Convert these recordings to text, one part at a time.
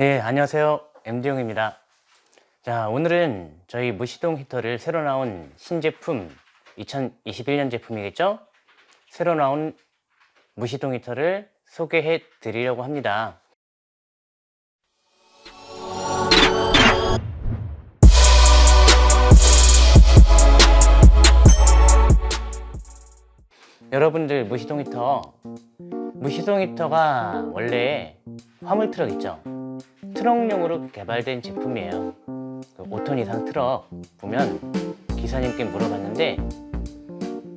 예, 안녕하세요. MD용입니다. 자, 오늘은 저희 무시동 히터를 새로 나온 신제품 2021년 제품이겠죠? 새로 나온 무시동 히터를 소개해 드리려고 합니다. 여러분들 무시동 히터 무시동 히터가 원래 화물 트럭 있죠? 트럭용으로 개발된 제품이에요 그 5톤 이상 트럭 보면 기사님께 물어봤는데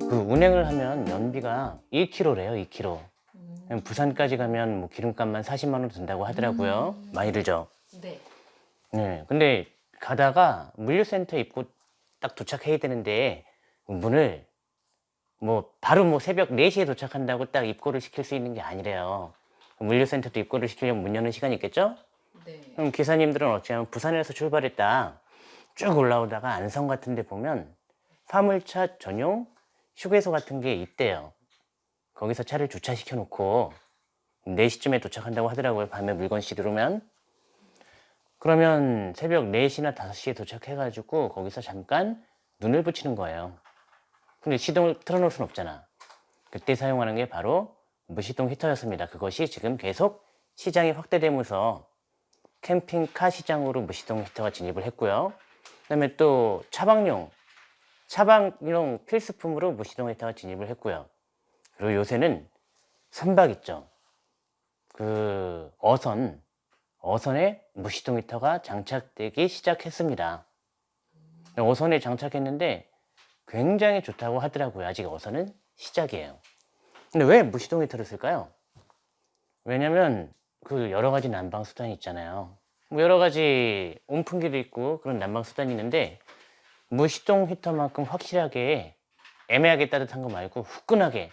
그 운행을 하면 연비가 1km래요 2km 음. 부산까지 가면 뭐 기름값만 40만 원 든다고 하더라고요 음. 많이 들죠 네. 네, 근데 가다가 물류센터 입구 딱 도착해야 되는데 문을 뭐 바로 뭐 새벽 4시에 도착한다고 딱 입고를 시킬 수 있는 게 아니래요 물류센터도 입고를 시키려면 문 여는 시간이 있겠죠? 네. 그럼 기사님들은 어찌하면 부산에서 출발했다 쭉 올라오다가 안성 같은 데 보면 화물차 전용 휴게소 같은 게 있대요. 거기서 차를 주차시켜 놓고 4시쯤에 도착한다고 하더라고요. 밤에 물건 싣으면. 그러면 새벽 4시나 5시에 도착해 가지고 거기서 잠깐 눈을 붙이는 거예요. 근데 시동을 틀어놓을 순 없잖아. 그때 사용하는 게 바로 무시동 히터였습니다. 그것이 지금 계속 시장이 확대되면서 캠핑카 시장으로 무시동 히터가 진입을 했고요. 그 다음에 또 차박용 차박용 필수품으로 무시동 히터가 진입을 했고요. 그리고 요새는 선박 있죠. 그 어선 어선에 무시동 히터가 장착되기 시작했습니다. 어선에 장착했는데 굉장히 좋다고 하더라고요. 아직 어선은 시작이에요. 근데 왜 무시동 히터를 쓸까요? 왜냐면 그 여러 가지 난방 수단이 있잖아요. 뭐 여러 가지 온풍기도 있고 그런 난방 수단이 있는데 무시동 히터만큼 확실하게 애매하게 따뜻한 거 말고 후끈하게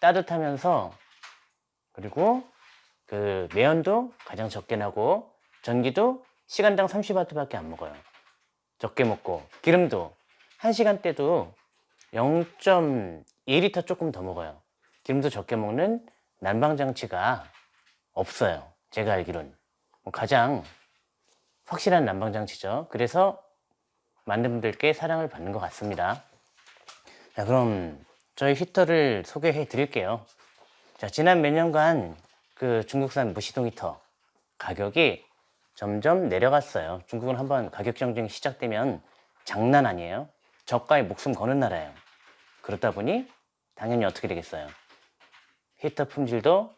따뜻하면서 그리고 그 매연도 가장 적게 나고 전기도 시간당 30W 밖에 안 먹어요. 적게 먹고 기름도 1시간 때도 0.2리터 조금 더 먹어요. 기름도 적게 먹는 난방장치가 없어요. 제가 알기로는 뭐 가장 확실한 난방장치죠. 그래서 많은 분들께 사랑을 받는 것 같습니다. 자 그럼 저희 히터를 소개해 드릴게요. 자 지난 몇 년간 그 중국산 무시동 히터 가격이 점점 내려갔어요. 중국은 한번 가격 경쟁이 시작되면 장난 아니에요. 저가에 목숨 거는 나라예요. 그렇다 보니 당연히 어떻게 되겠어요? 히터 품질도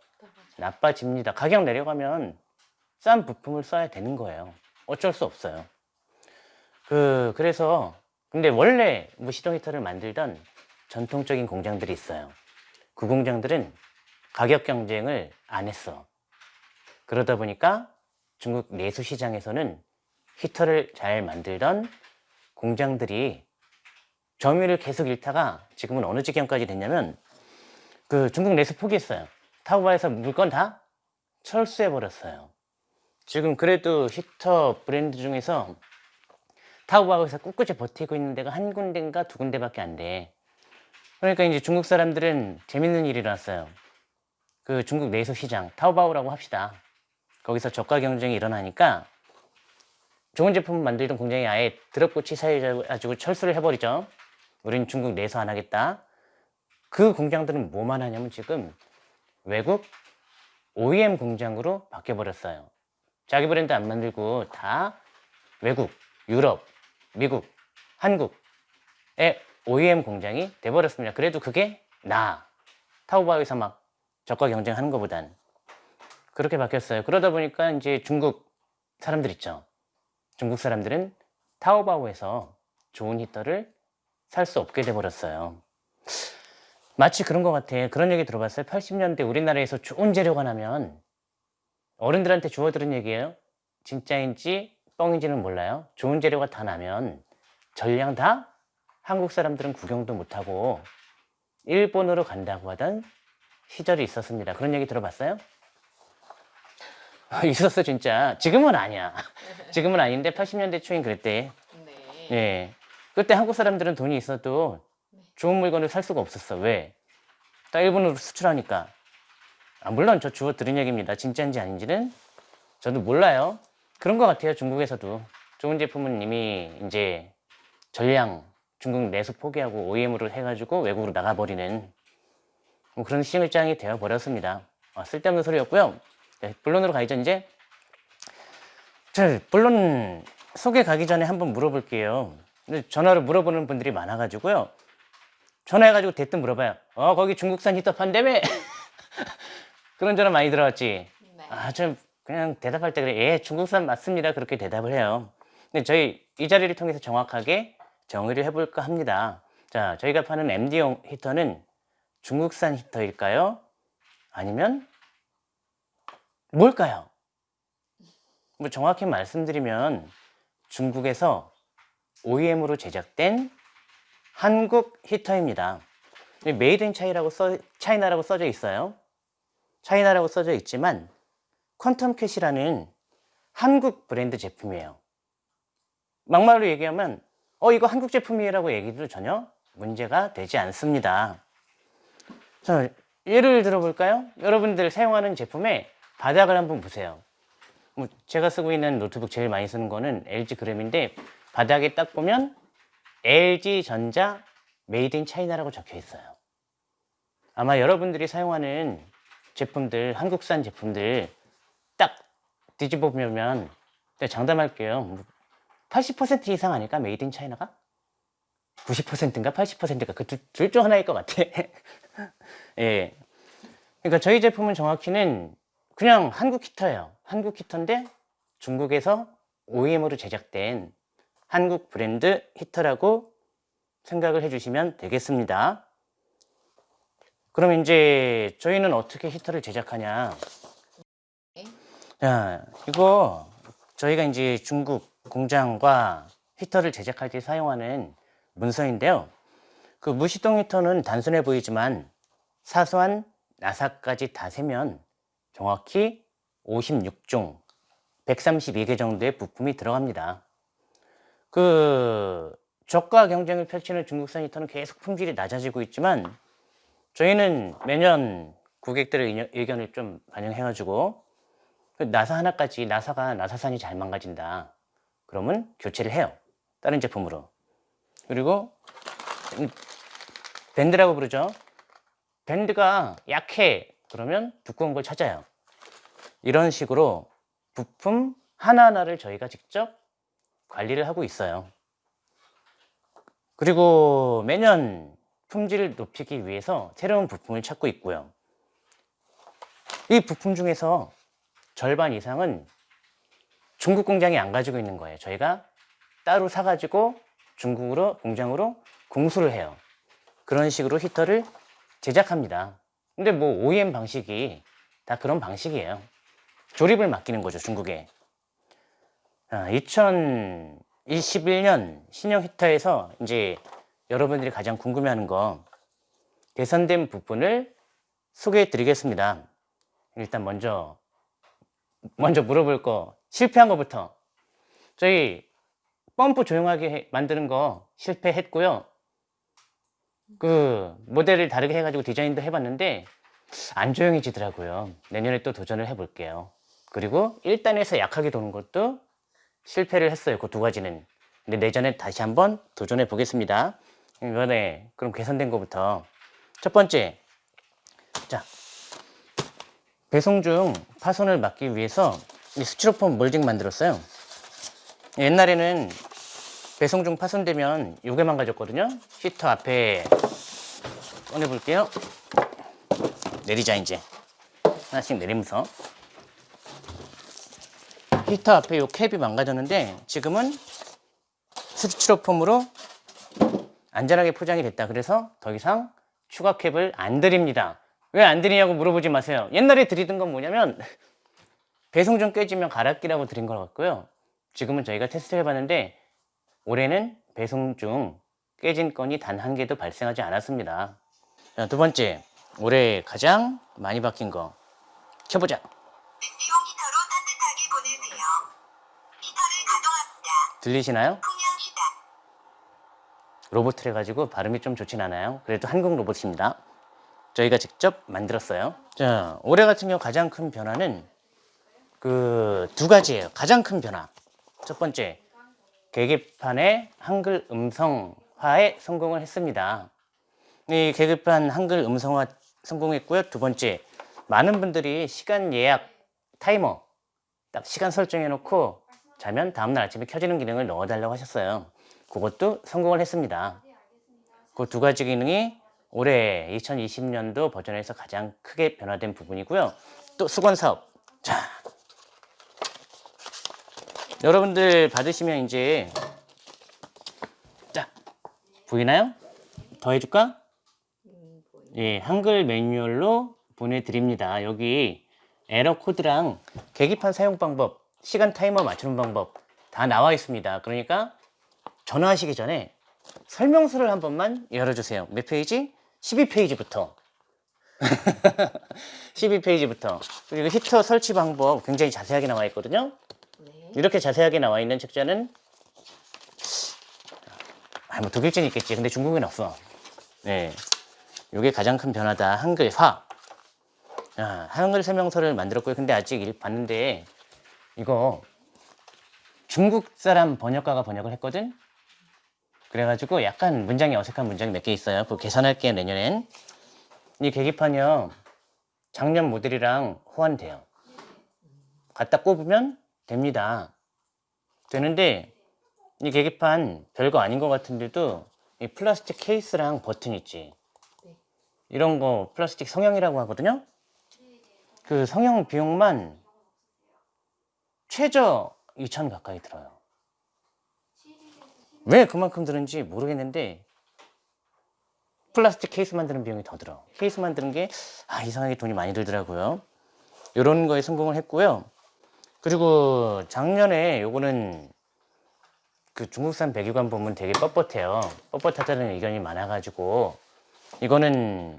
나빠집니다. 가격 내려가면 싼 부품을 써야 되는 거예요. 어쩔 수 없어요. 그 그래서 근데 원래 무시동 히터를 만들던 전통적인 공장들이 있어요. 그 공장들은 가격 경쟁을 안 했어. 그러다 보니까 중국 내수 시장에서는 히터를 잘 만들던 공장들이 점유율을 계속 잃다가 지금은 어느 지경까지 됐냐면 그 중국 내수 포기했어요 타오바에서 물건 다 철수해 버렸어요. 지금 그래도 히터 브랜드 중에서 타오바에서 꿋꿋이 버티고 있는 데가 한 군데인가 두 군데밖에 안 돼. 그러니까 이제 중국 사람들은 재밌는 일이 일어났어요. 그 중국 내수 시장 타오바오라고 합시다. 거기서 저가 경쟁이 일어나니까 좋은 제품 만들던 공장이 아예 드럽고 치 사해가지고 철수를 해버리죠. 우린 중국 내수 안 하겠다. 그 공장들은 뭐만 하냐면 지금 외국 OEM 공장으로 바뀌어버렸어요. 자기 브랜드 안 만들고 다 외국, 유럽, 미국, 한국의 OEM 공장이 돼버렸습니다. 그래도 그게 나 타오바오에서 막 저가 경쟁하는 것보단 그렇게 바뀌었어요. 그러다 보니까 이제 중국 사람들 있죠. 중국 사람들은 타오바오에서 좋은 히터를 살 수 없게 돼버렸어요 마치 그런 것 같아. 그런 얘기 들어봤어요? 80년대 우리나라에서 좋은 재료가 나면 어른들한테 주워들은 얘기예요? 진짜인지 뻥인지는 몰라요. 좋은 재료가 다 나면 전량 다 한국 사람들은 구경도 못하고 일본으로 간다고 하던 시절이 있었습니다. 그런 얘기 들어봤어요? 있었어 진짜. 지금은 아니야. 지금은 아닌데 80년대 초엔 그랬대. 네. 예. 그때 한국 사람들은 돈이 있어도 좋은 물건을 살 수가 없었어 왜? 딱 일본으로 수출하니까 아, 물론 저 주워 들은 얘기입니다 진짜인지 아닌지는 저도 몰라요. 그런 것 같아요. 중국에서도 좋은 제품은 이미 이제 전량 중국 내수 포기하고 OEM으로 해가지고 외국으로 나가버리는 뭐 그런 시장이 되어 버렸습니다. 아, 쓸데없는 소리였고요. 네, 본론으로 전 이제 자, 본론 소개 가기 전에 한번 물어볼게요. 전화로 물어보는 분들이 많아가지고요. 전화해가지고 대뜸 물어봐요. 어, 거기 중국산 히터 판다며? 그런 전화 많이 들어왔지. 네. 아, 좀 그냥 대답할 때 그래. 예, 중국산 맞습니다. 그렇게 대답을 해요. 근데 저희 이 자리를 통해서 정확하게 정의를 해볼까 합니다. 자, 저희가 파는 MD용 히터는 중국산 히터일까요? 아니면 뭘까요? 뭐 정확히 말씀드리면 중국에서 OEM으로 제작된 한국 히터입니다. Made in Chi라고 써, China라고 써져 있어요. China라고 써져 있지만 퀀텀 캣이라는 한국 브랜드 제품이에요. 막말로 얘기하면 어 이거 한국 제품이라고 얘기도 전혀 문제가 되지 않습니다. 자, 예를 들어볼까요? 여러분들 사용하는 제품의 바닥을 한번 보세요. 뭐 제가 쓰고 있는 노트북 제일 많이 쓰는 거는 LG 그램인데 바닥에 딱 보면 LG 전자 Made in China라고 적혀 있어요. 아마 여러분들이 사용하는 제품들, 한국산 제품들 딱 뒤집어 보면 제가 장담할게요. 80% 이상 아닐까? Made in China가? 90%인가 80%인가 그 둘 중 하나일 것 같아. 예. 그러니까 저희 제품은 정확히는 그냥 한국 히터예요. 한국 히터인데 중국에서 OEM으로 제작된 한국 브랜드 히터라고 생각을 해주시면 되겠습니다. 그럼 이제 저희는 어떻게 히터를 제작하냐? 네. 자, 이거 저희가 이제 중국 공장과 히터를 제작할 때 사용하는 문서인데요. 그 무시동 히터는 단순해 보이지만 사소한 나사까지 다 세면 정확히 56종 132개 정도의 부품이 들어갑니다. 그 저가 경쟁을 펼치는 중국산 히터는 계속 품질이 낮아지고 있지만 저희는 매년 고객들의 의견- 의견을 좀 반영해가지고 그 나사 하나까지 나사가 나사산이 잘 망가진다. 그러면 교체를 해요. 다른 제품으로. 그리고 음, 밴드라고 부르죠. 밴드가 약해. 그러면 두꺼운 걸 찾아요. 이런 식으로 부품 하나하나를 저희가 직접 관리를 하고 있어요. 그리고 매년 품질을 높이기 위해서 새로운 부품을 찾고 있고요. 이 부품 중에서 절반 이상은 중국 공장이 안 가지고 있는 거예요. 저희가 따로 사가지고 중국으로 공장으로 공수를 해요. 그런 식으로 히터를 제작합니다. 근데 뭐 OEM 방식이 다 그런 방식이에요. 조립을 맡기는 거죠, 중국에. 아, 2021년 신형 히터에서 이제 여러분들이 가장 궁금해하는 거 개선된 부분을 소개해 드리겠습니다. 일단 먼저 먼저 물어볼 거 실패한 거부터 저희 펌프 조용하게 해- 만드는 거 실패했고요. 그 모델을 다르게 해가지고 디자인도 해봤는데 안 조용해지더라고요. 내년에 또 도전을 해볼게요. 그리고 1단에서 약하게 도는 것도 실패를 했어요. 그 두 가지는. 근데 내년에 다시 한번 도전해 보겠습니다. 이번에 그럼 개선된 거부터 첫 번째 자 배송 중 파손을 막기 위해서 이 스티로폼 몰딩 만들었어요. 옛날에는 배송 중 파손되면 요게 망가졌거든요. 히터 앞에 꺼내 볼게요. 내리자 이제 하나씩 내리면서 히터 앞에 요 캡이 망가졌는데 지금은 스티로폼으로 안전하게 포장이 됐다. 그래서 더 이상 추가 캡을 안 드립니다. 왜 안 드리냐고 물어보지 마세요. 옛날에 드리던 건 뭐냐면 배송 중 깨지면 갈아 끼라고 드린 것 같고요. 지금은 저희가 테스트 해봤는데 올해는 배송 중 깨진 건이 단 한 개도 발생하지 않았습니다. 자, 두 번째, 올해 가장 많이 바뀐 거 켜보자. 들리시나요? 로봇을 해가지고 발음이 좀 좋진 않아요. 그래도 한국 로봇입니다. 저희가 직접 만들었어요. 자, 올해 같은 경우 가장 큰 변화는 그 두 가지예요. 가장 큰 변화. 첫 번째, 계기판의 한글 음성화에 성공을 했습니다. 이 계기판 한글 음성화 성공했고요. 두 번째, 많은 분들이 시간 예약 타이머 딱 시간 설정해 놓고 자면 다음날 아침에 켜지는 기능을 넣어달라고 하셨어요. 그것도 성공을 했습니다. 그 두 가지 기능이 올해 2020년도 버전에서 가장 크게 변화된 부분이고요. 또 수건 사업. 자, 여러분들 받으시면 이제 자 보이나요? 더 해줄까? 예, 한글 매뉴얼로 보내드립니다. 여기 에러 코드랑 계기판 사용 방법, 시간 타이머 맞추는 방법 다 나와 있습니다. 그러니까 전화하시기 전에 설명서를 한 번만 열어주세요. 몇 페이지? 12페이지부터. 12페이지부터. 그리고 히터 설치 방법 굉장히 자세하게 나와 있거든요. 네. 이렇게 자세하게 나와 있는 책자는 아, 뭐 독일제는 있겠지. 근데 중국에는 없어. 네. 요게 가장 큰 변화다. 한글화. 아, 한글 설명서를 만들었고요. 근데 아직 일 봤는데 이거 중국 사람 번역가가 번역을 했거든. 그래가지고 약간 문장이 어색한 문장이 몇 개 있어요. 그거 계산할게요. 내년엔. 이 계기판이요. 작년 모델이랑 호환돼요. 갖다 꼽으면 됩니다. 되는데 이 계기판 별거 아닌 것 같은데도 이 플라스틱 케이스랑 버튼 있지. 네. 이런 거 플라스틱 성형이라고 하거든요. 그 성형 비용만 최저 2천 가까이 들어요. 왜 그만큼 드는지 모르겠는데 플라스틱 케이스 만드는 비용이 더 들어. 케이스 만드는 게 아, 이상하게 돈이 많이 들더라고요. 이런 거에 성공을 했고요. 그리고 작년에 요거는 그 중국산 배기관 보면 되게 뻣뻣해요. 뻣뻣하다는 의견이 많아 가지고 이거는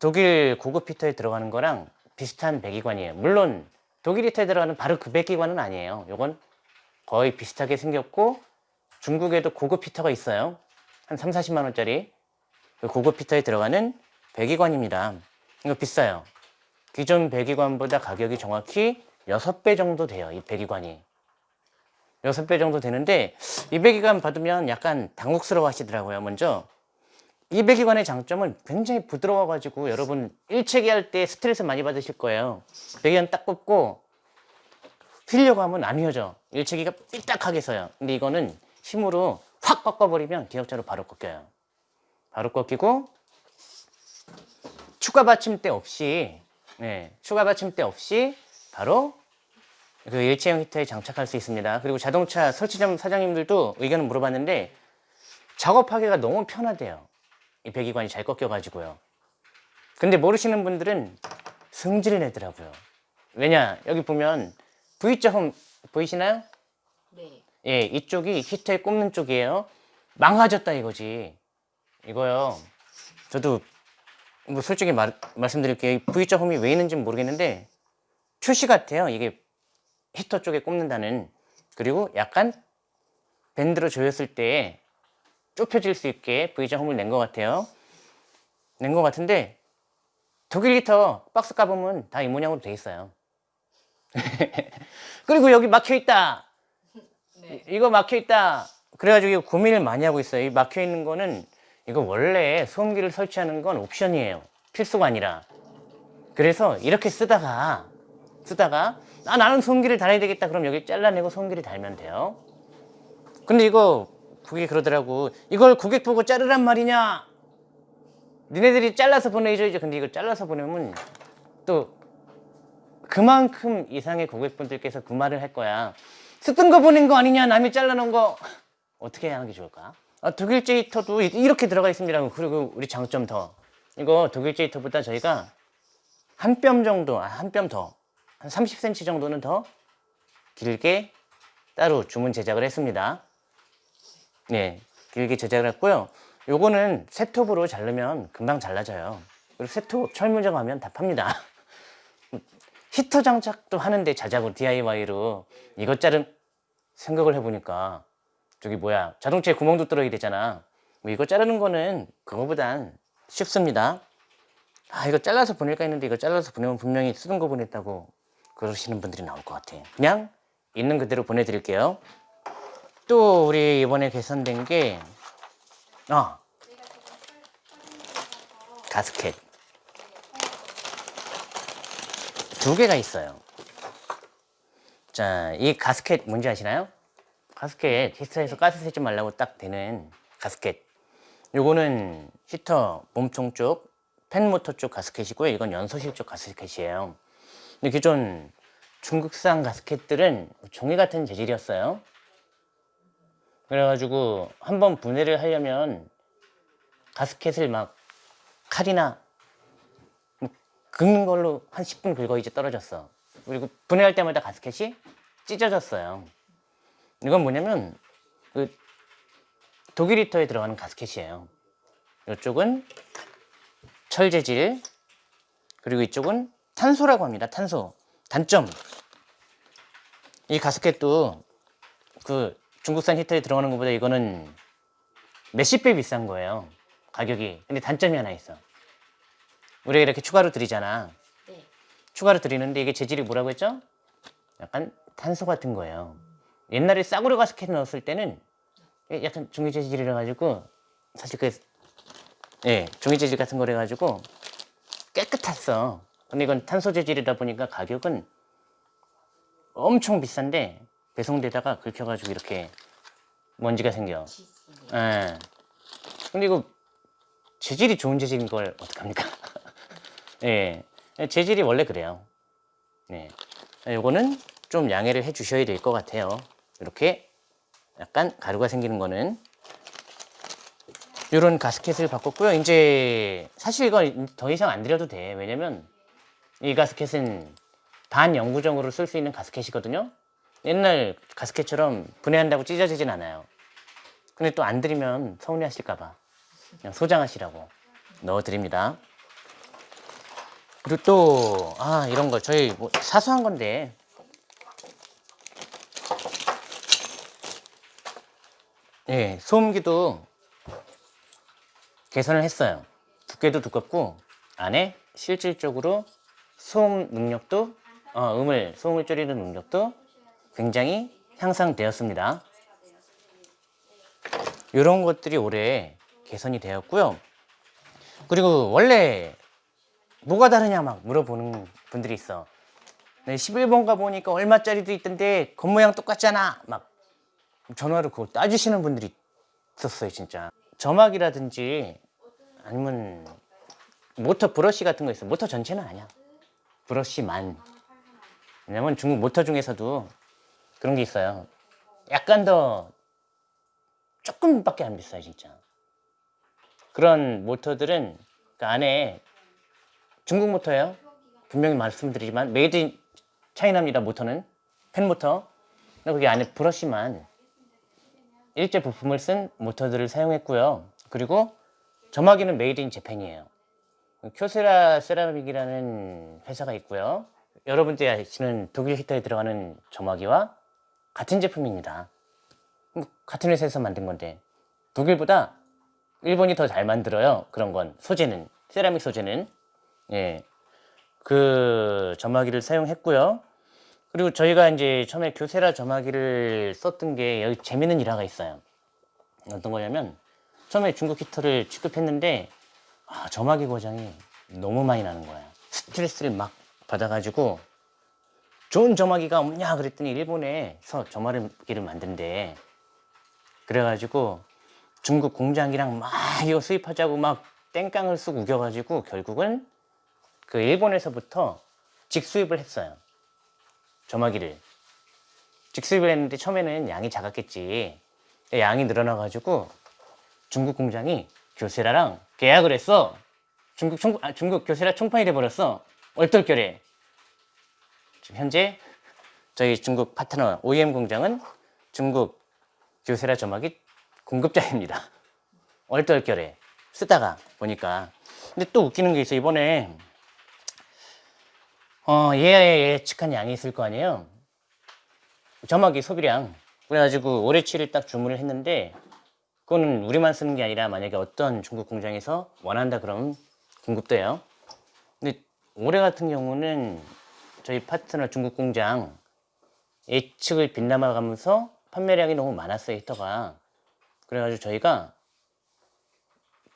독일 고급 히터에 들어가는 거랑 비슷한 배기관이에요. 물론 독일 히터에 들어가는 바로 그 배기관은 아니에요. 요건 거의 비슷하게 생겼고 중국에도 고급 히터가 있어요. 한 3, 40만 원짜리 그 고급 히터에 들어가는 배기관입니다. 이거 비싸요. 기존 배기관보다 가격이 정확히 6배 정도 돼요. 이 배기관이. 6배 정도 되는데 이 배기관 받으면 약간 당혹스러워 하시더라고요. 먼저 이 배기관의 장점은 굉장히 부드러워 가지고 여러분 일체기 할 때 스트레스 많이 받으실 거예요. 배기관 딱 꼽고 휘려고 하면 안 휘어져. 일체기가 삐딱하게 서요. 근데 이거는 힘으로 확 꺾어버리면 기억자로 바로 꺾여요. 바로 꺾이고 추가 받침대 없이 네, 추가 받침대 없이 바로 그 일체형 히터에 장착할 수 있습니다. 그리고 자동차 설치점 사장님들도 의견을 물어봤는데 작업하기가 너무 편하대요. 이 배기관이 잘 꺾여가지고요. 근데 모르시는 분들은 승질 내더라고요. 왜냐 여기 보면 V자 홈 보이시나요? 네. 예, 이쪽이 히터에 꼽는 쪽이에요. 망가졌다 이거지. 이거요. 저도 뭐 솔직히 말, 말씀드릴게요. 이 V자 홈이 왜 있는지 는 모르겠는데 표시 같아요. 이게 히터 쪽에 꼽는다는. 그리고 약간 밴드로 조였을 때 좁혀질 수 있게 V자 홈을 낸 것 같아요. 낸 것 같은데 독일 히터 박스 까보면 다 이 모양으로 돼 있어요. 그리고 여기 막혀 있다. 네. 이거 막혀 있다. 그래가지고 고민을 많이 하고 있어요. 이 막혀 있는 거는 이거 원래 소음기를 설치하는 건 옵션이에요. 필수가 아니라. 그래서 이렇게 쓰다가 쓰다가 아 나는 소음기를 달아야 되겠다. 그럼 여기 잘라내고 소음기를 달면 돼요. 근데 이거 그게 그러더라고. 이걸 고객 보고 자르란 말이냐? 니네들이 잘라서 보내줘야죠. 근데 이걸 잘라서 보내면 또 그만큼 이상의 고객분들께서 그 말을 할 거야. 쓰던 거 보낸 거 아니냐? 남이 잘라놓은 거. 어떻게 하는 게 좋을까? 아, 독일제 히터도 이- 이렇게 들어가 있습니다. 그리고 우리 장점 더. 이거 독일제 히터보다 저희가 한 뼘 정도, 아, 한뼘 더. 한 30cm 정도는 더 길게 따로 주문 제작을 했습니다. 네, 길게 제작을 했고요. 요거는 세톱으로 자르면 금방 잘라져요. 그리고 세톱 철무점 하면 다 팝니다. 히터 장착도 하는데 자작으로 DIY로 이것 자른 생각을 해보니까 저기 뭐야 자동차에 구멍도 뚫어야 되잖아 뭐 이거 자르는 거는 그거보단 쉽습니다 아 이거 잘라서 보낼까 했는데 이거 잘라서 보내면 분명히 쓰던 거 보냈다고 그러시는 분들이 나올 것 같아요. 그냥 있는 그대로 보내드릴게요. 또 우리 이번에 개선된 게 아, 가스켓 두 개가 있어요. 자, 이 가스켓 뭔지 아시나요? 가스켓 히터에서 가스 새지 말라고 딱 되는 가스켓. 요거는 히터 몸통 쪽, 팬 모터 쪽 가스켓이고요. 이건 연소실 쪽 가스켓이에요. 근데 기존 중국산 가스켓들은 종이 같은 재질이었어요. 그래가지고 한번 분해를 하려면 가스켓을 막 칼이나 뭐 긁는 걸로 한 10분 긁어 이제 떨어졌어. 그리고 분해할 때마다 가스켓이 찢어졌어요. 이건 뭐냐면 그 독일 히터에 들어가는 가스켓이에요. 이쪽은 철 재질 그리고 이쪽은 탄소라고 합니다. 탄소. 단점. 이 가스켓도 그 중국산 히터에 들어가는 것보다 이거는 몇십 배 비싼 거예요. 가격이. 근데 단점이 하나 있어. 우리가 이렇게 추가로 드리잖아. 네. 추가로 드리는데 이게 재질이 뭐라고 했죠? 약간 탄소 같은 거예요. 옛날에 싸구려 가스켓 넣었을 때는 약간 종이 재질이라 가지고 사실 그 예, 종이 재질 같은 거래 가지고 깨끗했어. 근데 이건 탄소 재질이다 보니까 가격은 엄청 비싼데 배송되다가 긁혀가지고 이렇게 먼지가 생겨. 예. 근데 이거 재질이 좋은 재질인 걸 어떡합니까? 예. 재질이 원래 그래요. 네. 요거는 좀 양해를 해 주셔야 될 것 같아요. 이렇게 약간 가루가 생기는 거는 이런 가스켓을 바꿨고요. 이제 사실 이거 더 이상 안 드려도 돼. 왜냐면 이 가스켓은 반영구적으로 쓸 수 있는 가스켓이거든요. 옛날 가스켓처럼 분해한다고 찢어지진 않아요. 근데 또 안 드리면 서운해 하실까봐 그냥 소장하시라고 넣어드립니다. 그리고 또, 아, 이런 거, 저희 뭐 사소한 건데, 예, 소음기도 개선을 했어요. 두께도 두껍고, 안에 실질적으로 소음 능력도, 어, 음을, 소음을 줄이는 능력도 굉장히 향상되었습니다. 이런 것들이 올해 개선이 되었고요. 그리고 원래 뭐가 다르냐 막 물어보는 분들이 있어. 네, 11번 가 보니까 얼마짜리도 있던데 겉모양 똑같잖아. 막 전화로 그거 따지시는 분들이 있었어요, 진짜. 점막이라든지 아니면 모터 브러쉬 같은 거 있어. 모터 전체는 아니야. 브러쉬만. 왜냐면 중국 모터 중에서도 그런 게 있어요. 약간 더 조금밖에 안 비싸요, 진짜. 그런 모터들은 그 안에 중국 모터예요. 분명히 말씀드리지만 Made in China입니다. 모터는 팬 모터. 근데 거기 안에 브러쉬만 일제 부품을 쓴 모터들을 사용했고요. 그리고 점화기는 Made in Japan이에요. 쿄세라 세라믹이라는 회사가 있고요. 여러분들이 아시는 독일 히터에 들어가는 점화기와 같은 제품입니다. 뭐 같은 회사에서 만든 건데 독일보다 일본이 더 잘 만들어요. 그런 건 소재는 세라믹 소재는 예. 그 점화기를 사용했고요. 그리고 저희가 이제 처음에 교세라 점화기를 썼던 게 여기 재밌는 일화가 있어요. 어떤 거냐면 처음에 중국 히터를 취급했는데 아, 점화기 고장이 너무 많이 나는 거야. 스트레스를 막 받아가지고 좋은 점화기가 없냐 그랬더니 일본에서 점화기를 만든대. 그래가지고 중국 공장이랑 막 이거 수입하자고 막 땡깡을 쑥 우겨가지고 결국은 그 일본에서부터 직수입을 했어요. 점화기를. 직수입을 했는데 처음에는 양이 작았겠지. 양이 늘어나가지고 중국 공장이 교세라랑 계약을 했어. 중국 총, 아, 중국 교세라 총판이 돼버렸어. 얼떨결에. 지금 현재 저희 중국 파트너 OEM 공장은 중국 교세라 점화기 공급자입니다. 얼떨결에 쓰다가 보니까. 근데 또 웃기는 게 있어. 이번에 어, 얘 예측한 양이 있을 거 아니에요. 점화기 소비량. 그래가지고 올해치를 딱 주문을 했는데 그거는 우리만 쓰는 게 아니라 만약에 어떤 중국 공장에서 원한다 그러면 공급돼요. 근데 올해 같은 경우는 저희 파트너 중국 공장 예측을 빗나가면서 판매량이 너무 많았어요 히터가. 그래가지고 저희가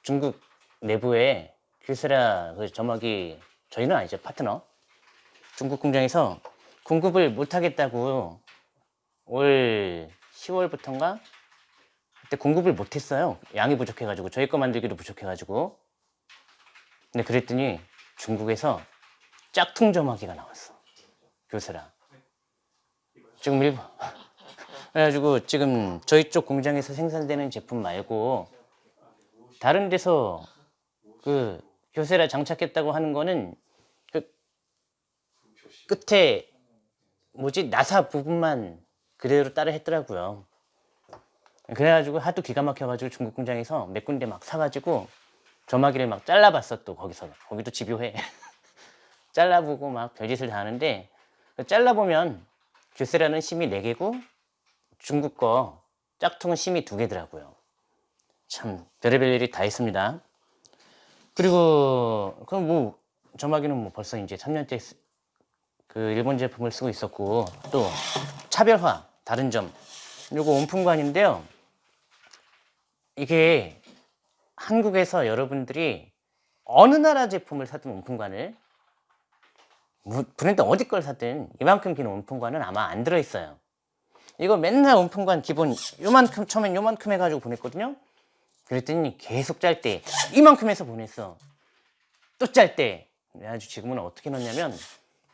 중국 내부에 큐세라 그 점막이 저희는 아니죠 파트너. 중국 공장에서 공급을 못하겠다고 올 10월부터인가? 그때 공급을 못했어요. 양이 부족해가지고 저희 거 만들기도 부족해가지고. 근데 그랬더니 중국에서 짝퉁 점화기가 나왔어 교세라. 지금 일본 그래가지고 지금 저희 쪽 공장에서 생산되는 제품 말고 다른 데서 그 교세라 장착했다고 하는 거는 그 끝에 뭐지? 나사 부분만 그대로 따라 했더라고요. 그래가지고 하도 기가 막혀가지고 중국 공장에서 몇 군데 막 사가지고 점화기를 막 잘라봤어 또 거기서. 거기도 집요해. 잘라보고 막 별짓을 다 하는데 그 잘라보면 교세라는 심이 4개고 중국 거 짝퉁은 심이 2개더라고요. 참 별의별 일이 다 있습니다. 그리고 그럼 뭐 점화기는 뭐 벌써 이제 3년째 쓰- 그 일본 제품을 쓰고 있었고 또 차별화 다른 점. 요거 온풍관인데요. 이게 한국에서 여러분들이 어느 나라 제품을 사든 온풍관을 뭐 브랜드 어디 걸 사든 이만큼 긴 온풍관은 아마 안 들어있어요. 이거 맨날 온풍관 기본 요만큼 처음엔 요만큼 해가지고 보냈거든요. 그랬더니 계속 짤 때 이만큼 해서 보냈어. 또 짤 때. 아주 지금은 어떻게 넣냐면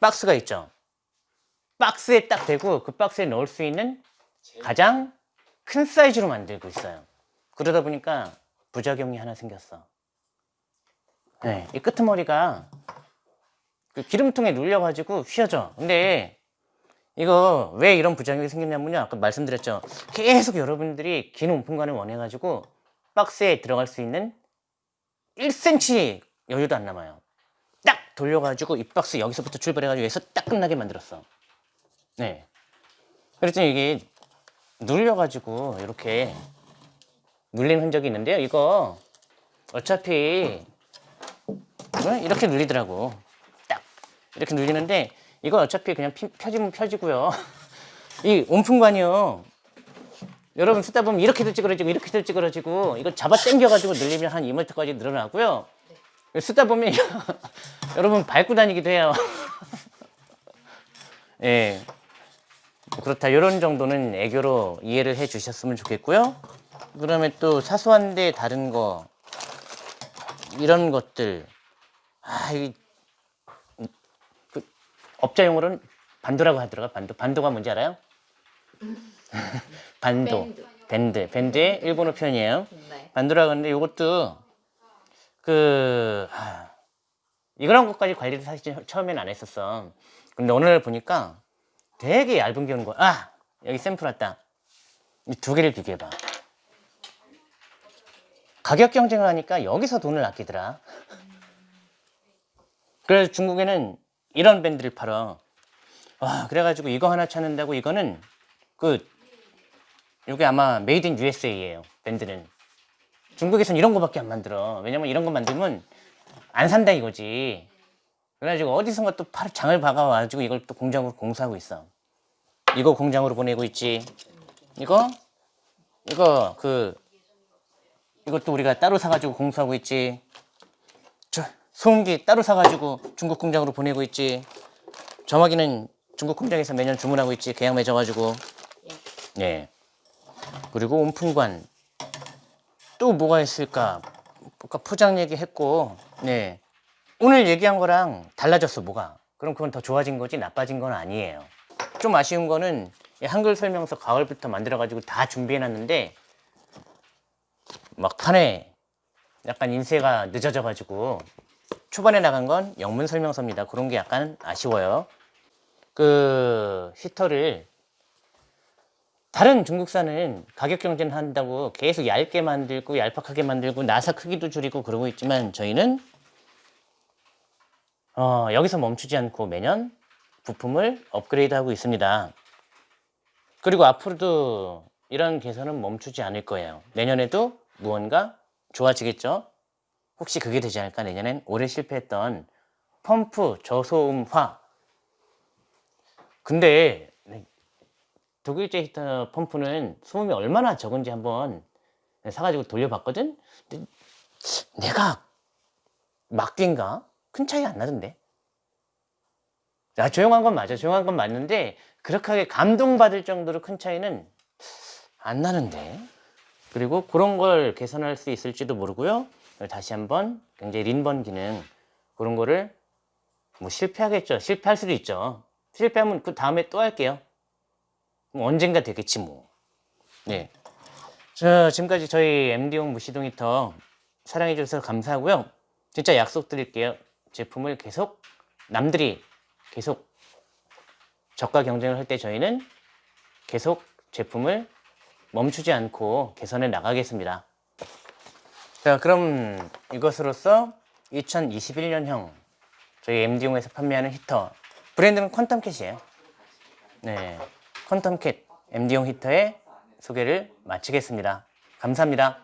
박스가 있죠. 박스에 딱 대고 그 박스에 넣을 수 있는 가장 큰 사이즈로 만들고 있어요. 그러다 보니까 부작용이 하나 생겼어. 네, 이 끄트머리가 그 기름통에 눌려가지고 휘어져. 근데 이거 왜 이런 부작용이 생겼냐면요. 아까 말씀드렸죠. 계속 여러분들이 긴 온풍관을 원해가지고 박스에 들어갈 수 있는 1cm 여유도 안 남아요. 딱 돌려가지고 이 박스 여기서부터 출발해가지고 여기서 딱 끝나게 만들었어. 네. 그랬더니 이게 눌려가지고 이렇게 눌린 흔적이 있는데요. 이거 어차피 어? 이렇게 눌리더라고. 딱 이렇게 눌리는데 이건 어차피 그냥 피- 펴지면 펴지고요. 이 온풍관이요. 여러분 쓰다 보면 이렇게도 찌그러지고 이렇게도 찌그러지고 이거 잡아 당겨가지고 늘리면 한 2m까지 늘어나고요. 쓰다 보면 여러분 밟고 다니기도 해요. 예. 그렇다. 이런 정도는 애교로 이해를 해 주셨으면 좋겠고요. 그다음에 또 사소한데 다른 거 이런 것들. 아, 이, 그 업자용어로는 반도라고 하더라고요. 반도. 반도가 뭔지 알아요? 반도. 밴드. 밴드. 밴드의 일본어 표현이에요. 네. 반도라고 하는데 이것도 그 하, 이런 것까지 관리를 사실 처음에는 안 했었어. 근데 오늘 보니까 되게 얇은 게 오는 거야. 아 여기 샘플 왔다. 이 두 개를 비교해봐. 가격 경쟁을 하니까 여기서 돈을 아끼더라. 그래서 중국에는 이런 밴드를 팔아. 와, 그래가지고 이거 하나 찾는다고 이거는 그, 이게 아마 Made in USA예요. 밴드는. 중국에선 이런 거밖에 안 만들어. 왜냐면 이런 거 만들면 안 산다 이거지. 그래가지고 어디선가 또 팔, 장을 박아와가지고 이걸 또 공장으로 공사하고 있어. 이거 공장으로 보내고 있지. 이거, 이거 그, 이것도 우리가 따로 사가지고 공수하고 있지. 저 소음기 따로 사가지고 중국 공장으로 보내고 있지. 점화기는 중국 공장에서 매년 주문하고 있지. 계약 맺어가지고. 예. 그리고 온풍관 또 뭐가 있을까? 아까 포장 얘기했고, 네. 오늘 얘기한 거랑 달라졌어 뭐가? 그럼 그건 더 좋아진 거지 나빠진 건 아니에요. 좀 아쉬운 거는 이 한글 설명서 가을부터 만들어 가지고 다 준비해 놨는데 막판에 약간 인쇄가 늦어져 가지고 초반에 나간 건 영문 설명서입니다. 그런 게 약간 아쉬워요. 그 히터를 다른 중국산은 가격 경쟁한다고 계속 얇게 만들고 얄팍하게 만들고 나사 크기도 줄이고 그러고 있지만 저희는 어, 여기서 멈추지 않고 매년 부품을 업그레이드하고 있습니다. 그리고 앞으로도 이런 개선은 멈추지 않을 거예요. 내년에도 무언가 좋아지겠죠? 혹시 그게 되지 않을까? 내년엔 올해 실패했던 펌프 저소음화 근데 네, 독일제 히터 펌프는 소음이 얼마나 적은지 한번 사가지고 돌려봤거든? 근데 내가 막딘가? 큰 차이 안 나던데? 야, 조용한 건 맞아. 조용한 건 맞는데, 그렇게 감동받을 정도로 큰 차이는 안 나는데. 그리고 그런 걸 개선할 수 있을지도 모르고요. 다시 한번 굉장히 린번 기능, 그런 거를 뭐 실패하겠죠. 실패할 수도 있죠. 실패하면 그 다음에 또 할게요. 뭐 언젠가 되겠지 뭐. 네. 자, 지금까지 저희 MD용 무시동 히터 사랑해 주셔서 감사하고요. 진짜 약속 드릴게요. 제품을 계속 남들이 계속 저가 경쟁을 할 때 저희는 계속 제품을 멈추지 않고 개선해 나가겠습니다. 자, 그럼 이것으로써 2021년형 저희 MD용에서 판매하는 히터 브랜드는 퀀텀캣이에요. 네, 퀀텀캣 MD용 히터의 소개를 마치겠습니다. 감사합니다.